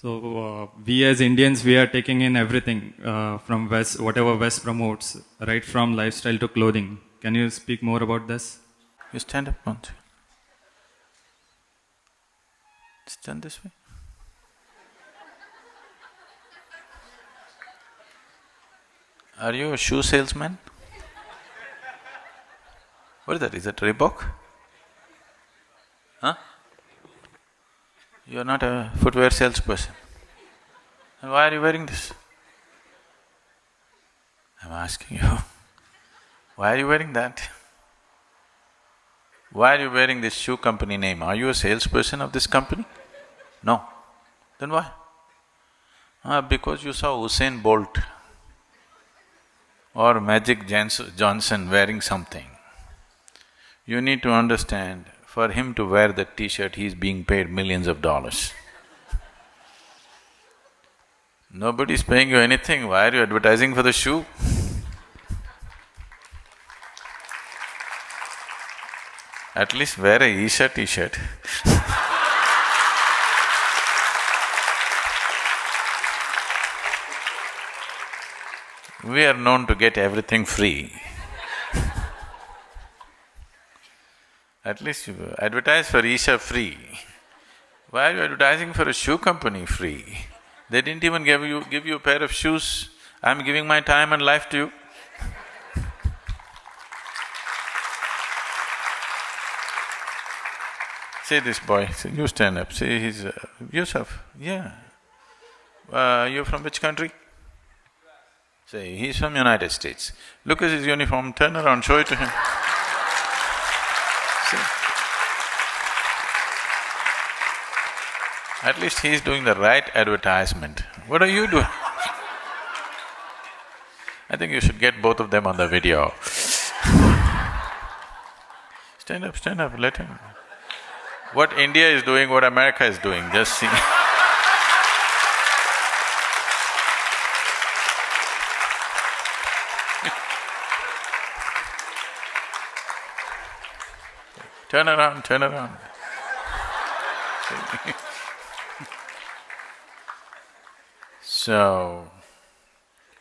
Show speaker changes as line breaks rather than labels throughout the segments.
So uh, we as Indians, we are taking in everything uh, from West, whatever West promotes, right from lifestyle to clothing. Can you speak more about this?
You stand up once. Stand this way. Are you a shoe salesman? What is that? Is that Reebok? Huh? You're not a footwear salesperson. And why are you wearing this? I'm asking you, why are you wearing that? Why are you wearing this shoe company name? Are you a salesperson of this company? No. Then why? Ah, because you saw Usain Bolt or Magic Johnson wearing something. You need to understand, for him to wear that t-shirt, he's being paid millions of dollars. Nobody's paying you anything, why are you advertising for the shoe? At least wear a Isha t-shirt We are known to get everything free. At least you advertise for Isha free. Why are you advertising for a shoe company free? They didn't even give you… give you a pair of shoes. I'm giving my time and life to you. See this boy, see, you stand up, see he's… Uh, Yusuf, yeah. Uh, you're from which country? Say, he's from United States. Look at his uniform, turn around, show it to him. See? At least he's doing the right advertisement. What are you doing? I think you should get both of them on the video. Stand up, stand up, let him. What India is doing, what America is doing, just see Turn around, turn around. so,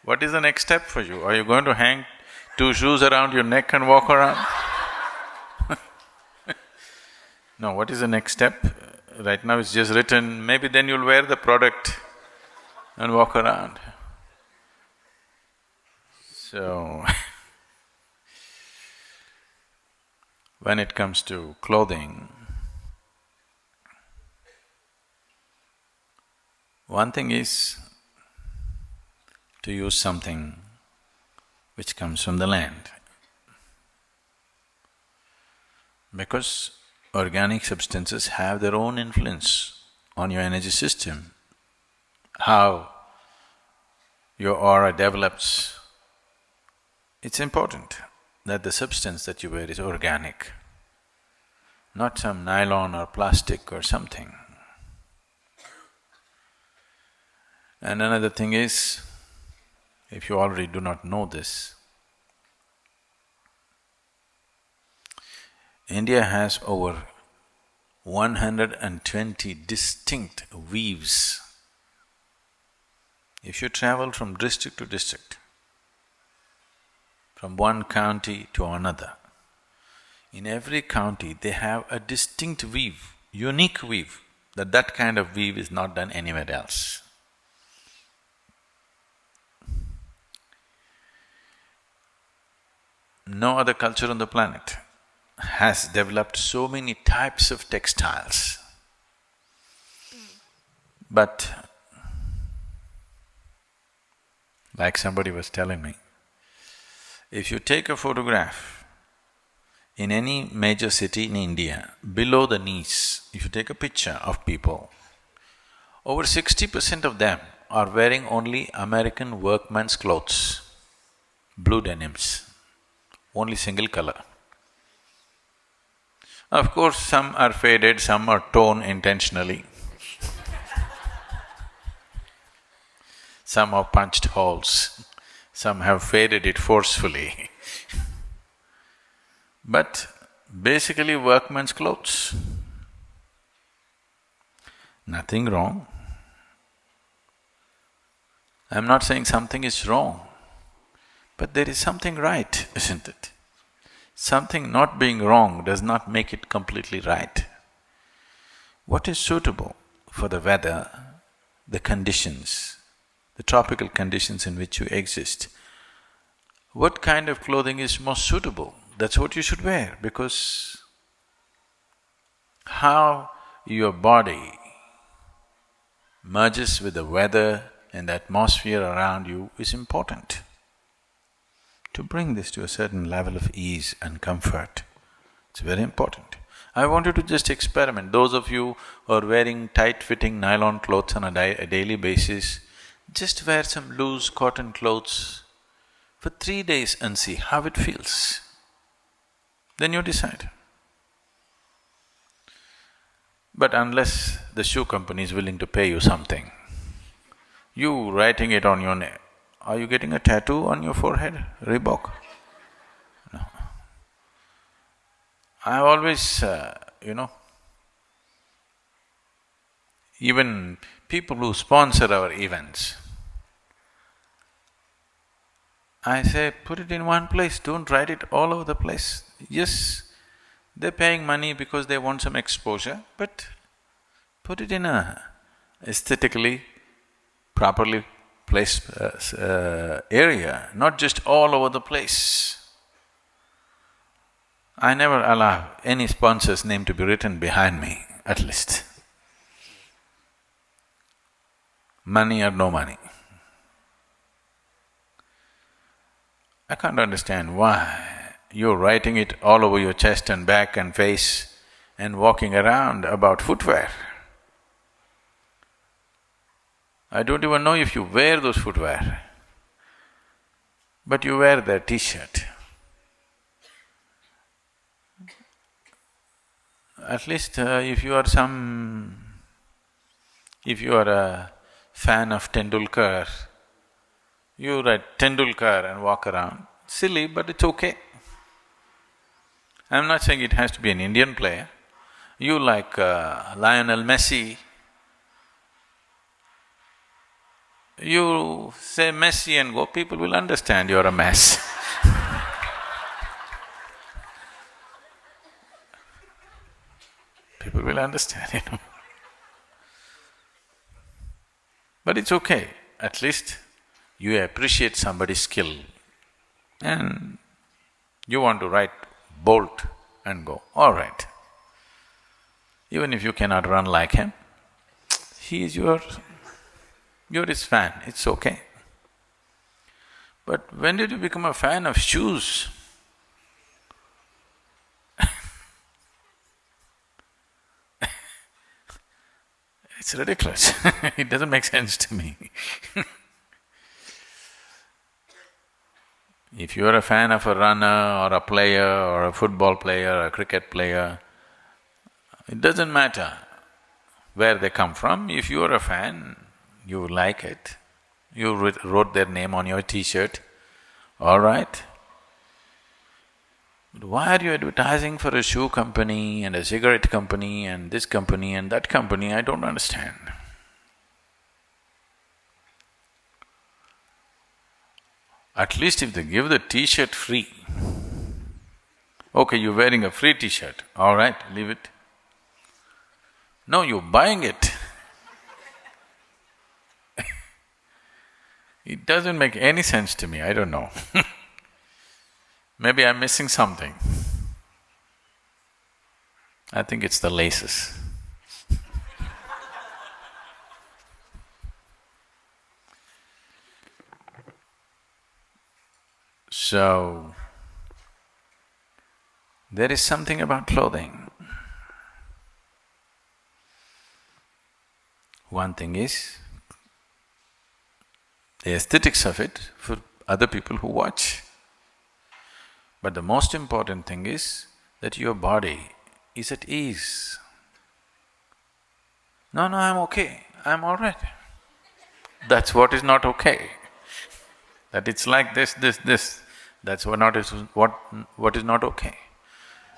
what is the next step for you? Are you going to hang two shoes around your neck and walk around? no, what is the next step? Right now it's just written, maybe then you'll wear the product and walk around. So when it comes to clothing, one thing is to use something which comes from the land. Because organic substances have their own influence on your energy system, how your aura develops, it's important that the substance that you wear is organic, not some nylon or plastic or something. And another thing is, if you already do not know this, India has over 120 distinct weaves. If you travel from district to district, from one county to another. In every county, they have a distinct weave, unique weave, that that kind of weave is not done anywhere else. No other culture on the planet has developed so many types of textiles. But like somebody was telling me, if you take a photograph in any major city in India, below the knees, if you take a picture of people, over sixty percent of them are wearing only American workman's clothes, blue denims, only single color. Of course, some are faded, some are torn intentionally. some have punched holes. Some have faded it forcefully but basically workman's clothes. Nothing wrong. I'm not saying something is wrong, but there is something right, isn't it? Something not being wrong does not make it completely right. What is suitable for the weather, the conditions, the tropical conditions in which you exist, what kind of clothing is most suitable, that's what you should wear because how your body merges with the weather and the atmosphere around you is important. To bring this to a certain level of ease and comfort, it's very important. I want you to just experiment. Those of you who are wearing tight-fitting nylon clothes on a, a daily basis, just wear some loose cotton clothes for three days and see how it feels. Then you decide. But unless the shoe company is willing to pay you something, you writing it on your neck, are you getting a tattoo on your forehead, Reebok? No. I've always, uh, you know, even people who sponsor our events, I say, put it in one place, don't write it all over the place. Yes, they're paying money because they want some exposure, but put it in a aesthetically properly placed uh, uh, area, not just all over the place. I never allow any sponsor's name to be written behind me, at least. Money or no money. I can't understand why you're writing it all over your chest and back and face and walking around about footwear. I don't even know if you wear those footwear, but you wear their t-shirt. At least uh, if you are some… if you are a fan of Tendulkar, you write Tendulkar and walk around, silly but it's okay. I'm not saying it has to be an Indian player. You like uh, Lionel Messi, you say Messi and go, people will understand you're a mess People will understand, you know. But it's okay, at least you appreciate somebody's skill and you want to write Bolt and go, all right. Even if you cannot run like him, he is your… you're his fan, it's okay. But when did you become a fan of shoes? It's ridiculous. It doesn't make sense to me. If you're a fan of a runner or a player or a football player or a cricket player, it doesn't matter where they come from, if you're a fan, you like it, you wrote their name on your t-shirt, all right. But why are you advertising for a shoe company and a cigarette company and this company and that company, I don't understand. At least if they give the t-shirt free, okay, you're wearing a free t-shirt, all right, leave it. No, you're buying it. it doesn't make any sense to me, I don't know Maybe I'm missing something. I think it's the laces. So, there is something about clothing. One thing is the aesthetics of it for other people who watch. But the most important thing is that your body is at ease. No, no, I'm okay, I'm all right. That's what is not okay. That it's like this, this, this. That's what not is what what is not okay.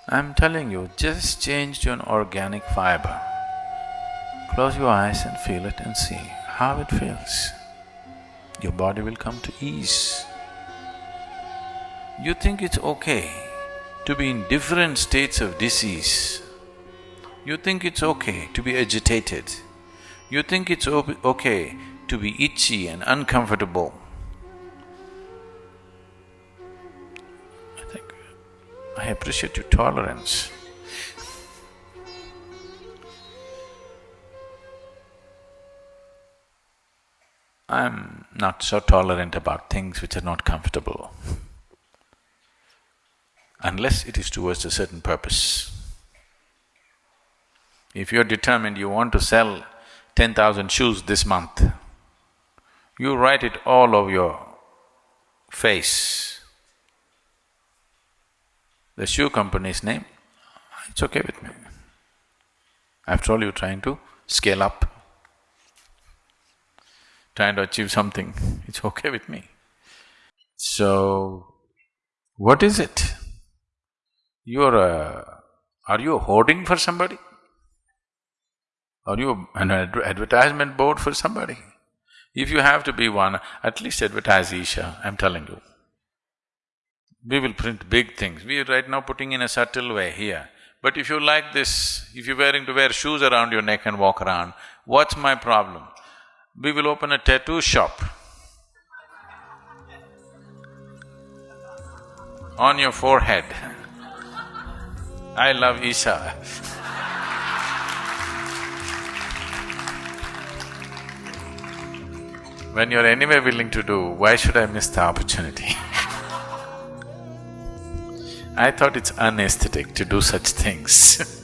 I'm telling you, just change to an organic fiber. Close your eyes and feel it and see how it feels. your body will come to ease. You think it's okay to be in different states of disease. You think it's okay to be agitated. You think it's okay to be itchy and uncomfortable. I think I appreciate your tolerance. I'm not so tolerant about things which are not comfortable, unless it is towards a certain purpose. If you're determined you want to sell ten thousand shoes this month, you write it all over your face. The shoe company's name, it's okay with me. After all, you're trying to scale up trying to achieve something, it's okay with me. So, what is it? You're a… are you hoarding for somebody? Are you an advertisement board for somebody? If you have to be one, at least advertise Isha, I'm telling you. We will print big things. We are right now putting in a subtle way here. But if you like this, if you're wearing to wear shoes around your neck and walk around, what's my problem? we will open a tattoo shop. On your forehead. I love Isha. when you're anyway willing to do, why should I miss the opportunity? I thought it's unaesthetic to do such things